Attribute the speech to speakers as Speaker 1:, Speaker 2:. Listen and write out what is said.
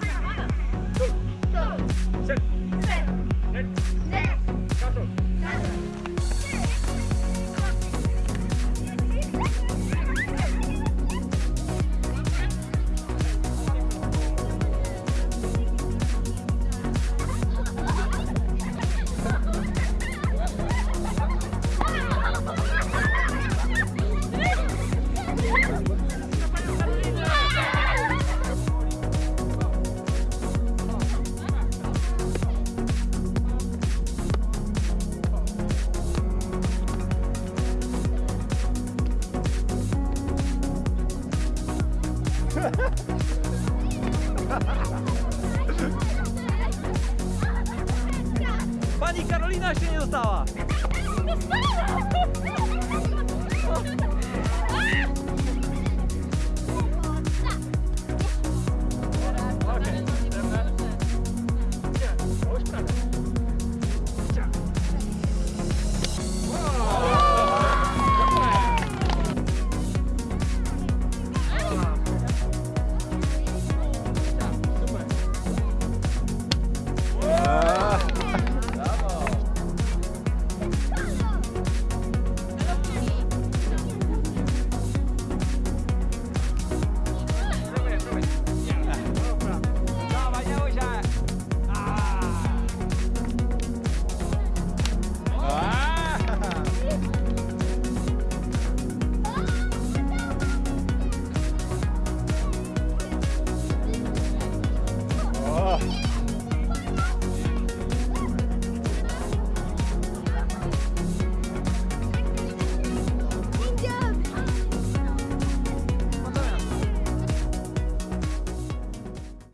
Speaker 1: 하나, 둘, 셋. Pani Karolina się nie dostała!